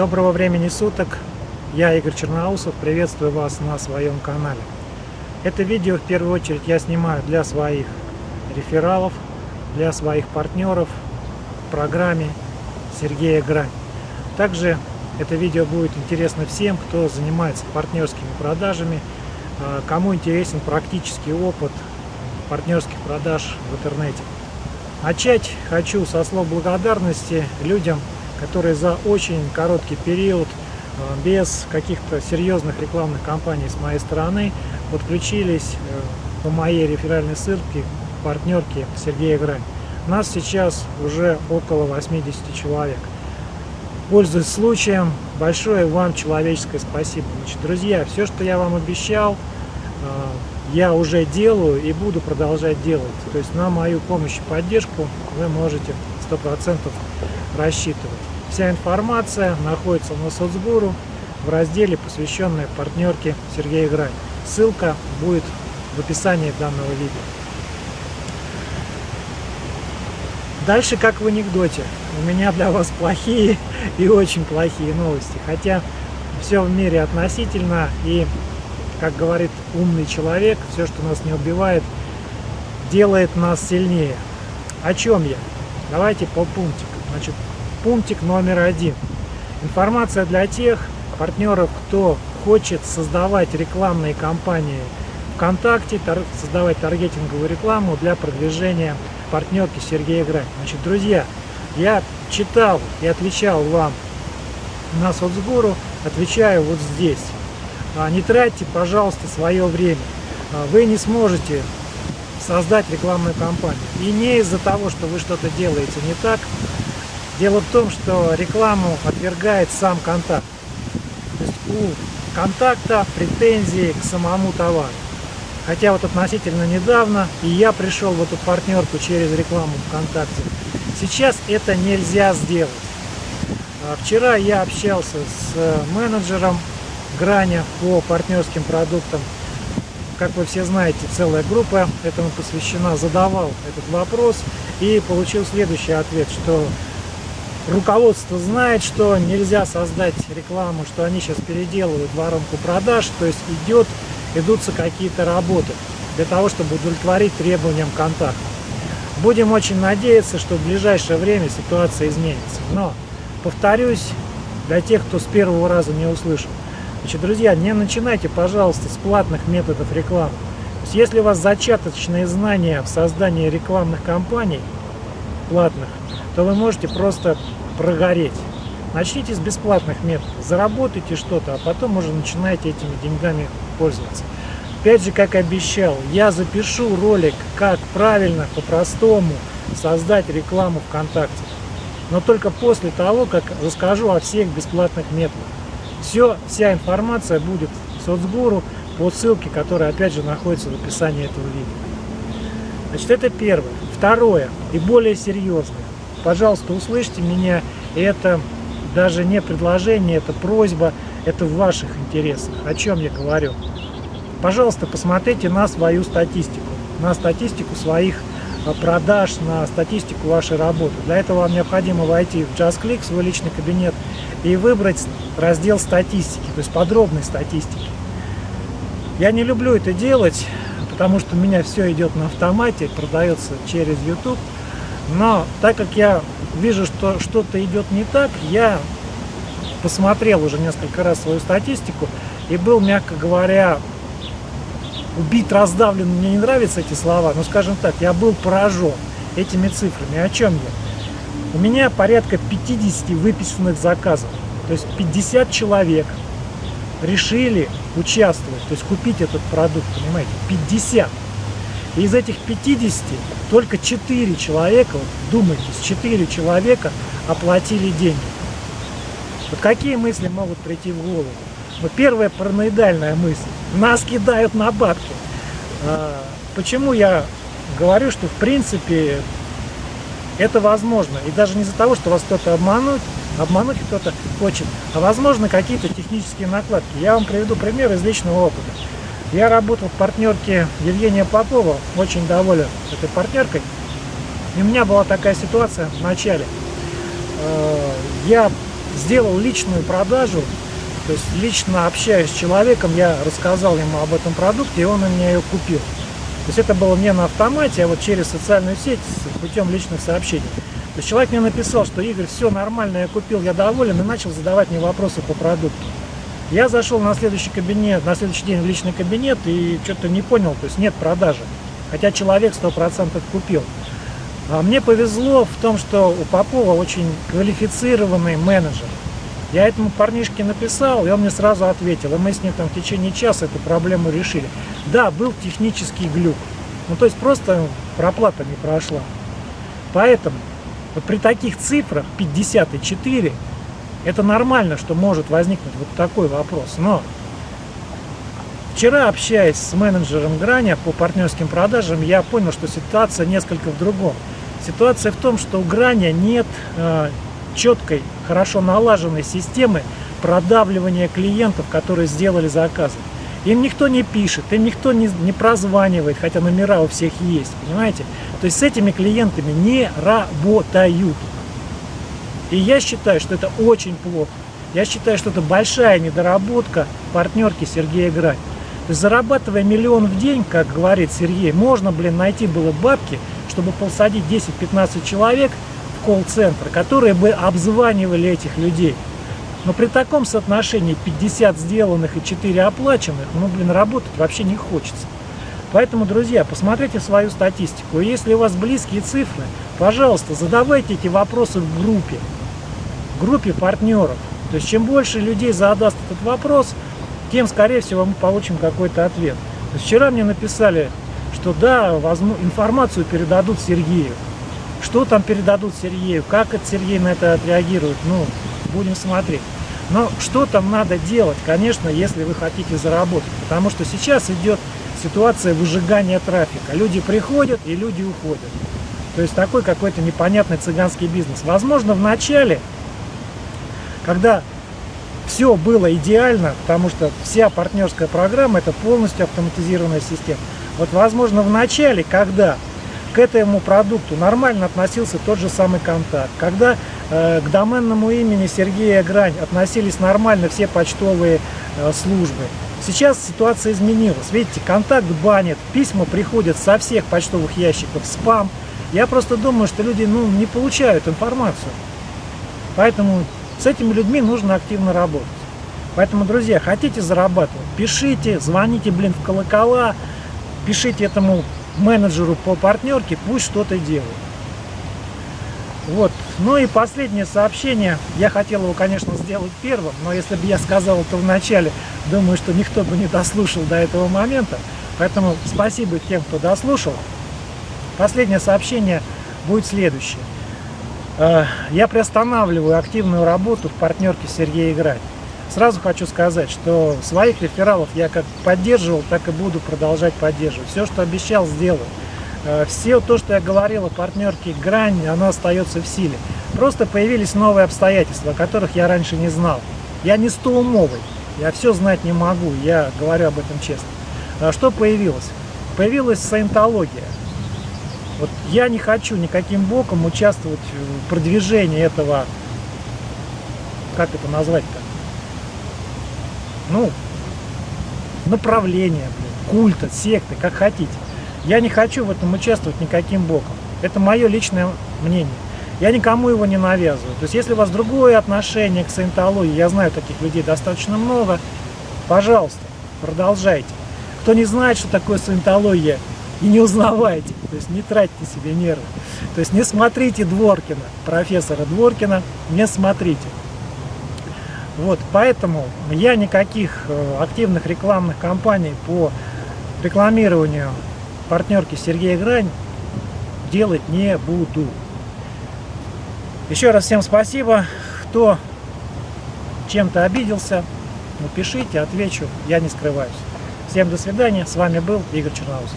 Доброго времени суток! Я Игорь Черноусов, приветствую вас на своем канале. Это видео в первую очередь я снимаю для своих рефералов, для своих партнеров в программе Сергея Грань. Также это видео будет интересно всем, кто занимается партнерскими продажами, а, кому интересен практический опыт партнерских продаж в интернете. Начать хочу со слов благодарности людям, которые за очень короткий период, а, без каких-то серьезных рекламных кампаний с моей стороны, подключились э, по моей реферальной ссылке партнерки Сергея Грань. Нас сейчас уже около 80 человек. Пользуясь случаем, большое вам человеческое спасибо. Значит, друзья, все, что я вам обещал, э, я уже делаю и буду продолжать делать. То есть на мою помощь и поддержку вы можете 100% рассчитывать. Вся информация находится на соцгуру в разделе, посвященной партнерке Сергея Грань. Ссылка будет в описании данного видео. Дальше, как в анекдоте, у меня для вас плохие и очень плохие новости. Хотя все в мире относительно, и, как говорит умный человек, все, что нас не убивает, делает нас сильнее. О чем я? Давайте по пунктикам. Значит, пунктик номер один. Информация для тех партнеров, кто хочет создавать рекламные кампании ВКонтакте, создавать таргетинговую рекламу для продвижения партнерки Сергея Грань. Значит, друзья, я читал и отвечал вам на соцгуру, отвечаю вот здесь. А, не тратьте, пожалуйста, свое время. А, вы не сможете создать рекламную кампанию. И не из-за того, что вы что-то делаете не так. Дело в том, что рекламу отвергает сам контакт. То есть у контакта претензии к самому товару. Хотя вот относительно недавно и я пришел в эту партнерку через рекламу ВКонтакте. Сейчас это нельзя сделать. А вчера я общался с э, менеджером Граня по партнерским продуктам. Как вы все знаете, целая группа этому посвящена, задавал этот вопрос и получил следующий ответ, что руководство знает, что нельзя создать рекламу, что они сейчас переделывают воронку продаж, то есть идет ведутся какие-то работы для того, чтобы удовлетворить требованиям контакта. Будем очень надеяться, что в ближайшее время ситуация изменится. Но, повторюсь, для тех, кто с первого раза не услышал, значит, друзья, не начинайте, пожалуйста, с платных методов рекламы. То есть, если у вас зачаточные знания в создании рекламных кампаний платных, то вы можете просто прогореть. Начните с бесплатных методов, заработайте что-то, а потом уже начинайте этими деньгами пользоваться. Опять же, как обещал, я запишу ролик, как правильно, по-простому создать рекламу ВКонтакте. Но только после того, как расскажу о всех бесплатных методах. Все, вся информация будет в соцгуру по ссылке, которая опять же находится в описании этого видео. Значит, это первое. Второе и более серьезное. Пожалуйста, услышьте меня. Это даже не предложение, это просьба, это в ваших интересах. О чем я говорю? Пожалуйста, посмотрите на свою статистику, на статистику своих а, продаж, на статистику вашей работы. Для этого вам необходимо войти в JustClick, свой личный кабинет, и выбрать раздел статистики, то есть подробной статистики. Я не люблю это делать, потому что у меня все идет на автомате, продается через YouTube. Но так как я вижу, что что-то идет не так, я посмотрел уже несколько раз свою статистику и был, мягко говоря, убит, раздавлен, мне не нравятся эти слова, но, скажем так, я был поражен этими цифрами. О чем я? У меня порядка 50 выписанных заказов, то есть 50 человек решили участвовать, то есть купить этот продукт, понимаете, 50. И из этих 50 только 4 человека, вот, думайте, 4 человека оплатили деньги. Вот какие мысли могут прийти в голову? Ну, первая параноидальная мысль. Нас кидают на бабки. А, почему я говорю, что в принципе это возможно. И даже не из-за того, что вас кто-то обмануть, обмануть кто-то хочет, а возможно какие-то технические накладки. Я вам приведу пример из личного опыта. Я работал в партнерке Евгения Попова, очень доволен этой партнеркой. И у меня была такая ситуация в начале. Э, я сделал личную продажу, то есть лично общаясь с человеком, я рассказал ему об этом продукте, и он у меня ее купил. То есть это было не на автомате, а вот через социальную сеть путем личных сообщений. То есть человек мне написал, что Игорь, все нормально, я купил, я доволен, и начал задавать мне вопросы по продукту. Я зашел на следующий кабинет, на следующий день в личный кабинет и что-то не понял, то есть нет продажи. Хотя человек 100% купил. А мне повезло в том, что у Попова очень квалифицированный менеджер. Я этому парнишке написал, и он мне сразу ответил. И мы с ним там в течение часа эту проблему решили. Да, был технический глюк. Ну, то есть просто проплата не прошла. Поэтому вот при таких цифрах 54 это нормально, что может возникнуть вот такой вопрос. Но вчера, общаясь с менеджером Граня по партнерским продажам, я понял, что ситуация несколько в другом. Ситуация в том, что у Граня нет э, четкой, хорошо налаженной системы продавливания клиентов, которые сделали заказы. Им никто не пишет, им никто не, не прозванивает, хотя номера у всех есть, понимаете? То есть с этими клиентами не работают. И я считаю, что это очень плохо. Я считаю, что это большая недоработка партнерки Сергея Грань. То есть зарабатывая миллион в день, как говорит Сергей, можно, блин, найти было бабки, чтобы посадить 10-15 человек в колл-центр, которые бы обзванивали этих людей. Но при таком соотношении 50 сделанных и 4 оплаченных, ну, блин, работать вообще не хочется. Поэтому, друзья, посмотрите свою статистику. Если у вас близкие цифры, пожалуйста, задавайте эти вопросы в группе группе партнеров. То есть чем больше людей задаст этот вопрос, тем, скорее всего, мы получим какой-то ответ. Вчера мне написали, что да, информацию передадут Сергею. Что там передадут Сергею, как это Сергей на это отреагирует, ну, будем смотреть. Но что там надо делать, конечно, если вы хотите заработать. Потому что сейчас идет ситуация выжигания трафика. Люди приходят и люди уходят. То есть такой какой-то непонятный цыганский бизнес. Возможно, в начале когда все было идеально, потому что вся партнерская программа это полностью автоматизированная система. Вот возможно в начале, когда к этому продукту нормально относился тот же самый контакт, когда э, к доменному имени Сергея Грань относились нормально все почтовые э, службы. Сейчас ситуация изменилась. Видите, контакт банит, письма приходят со всех почтовых ящиков, спам. Я просто думаю, что люди ну, не получают информацию. Поэтому с этими людьми нужно активно работать. Поэтому, друзья, хотите зарабатывать, пишите, звоните, блин, в колокола, пишите этому менеджеру по партнерке, пусть что-то делает. Вот. Ну и последнее сообщение. Я хотел его, конечно, сделать первым, но если бы я сказал это в начале, думаю, что никто бы не дослушал до этого момента. Поэтому спасибо тем, кто дослушал. Последнее сообщение будет следующее. Э, я приостанавливаю активную работу в партнерке Сергея Играть. Сразу хочу сказать, что своих рефералов я как поддерживал, так и буду продолжать поддерживать. Все, что обещал, сделаю. Э, все то, что я говорил о партнерке Грань, оно остается в силе. Просто появились новые обстоятельства, о которых я раньше не знал. Я не стоумовый, я все знать не могу, я говорю об этом честно. А что появилось? Появилась саентология. Вот я не хочу никаким боком участвовать в продвижении этого, как это назвать-то, ну, направления, блин, культа, секты, как хотите. Я не хочу в этом участвовать никаким боком. Это мое личное мнение. Я никому его не навязываю. То есть, если у вас другое отношение к саентологии, я знаю таких людей достаточно много, пожалуйста, продолжайте. Кто не знает, что такое саентология, и не узнавайте, то есть не тратьте себе нервы. То есть не смотрите Дворкина, профессора Дворкина, не смотрите. Вот, поэтому я никаких э, активных рекламных кампаний по рекламированию партнерки Сергея Грань делать не буду. Еще раз всем спасибо. Кто чем-то обиделся, напишите, отвечу, я не скрываюсь. Всем до свидания, с вами был Игорь Черноус.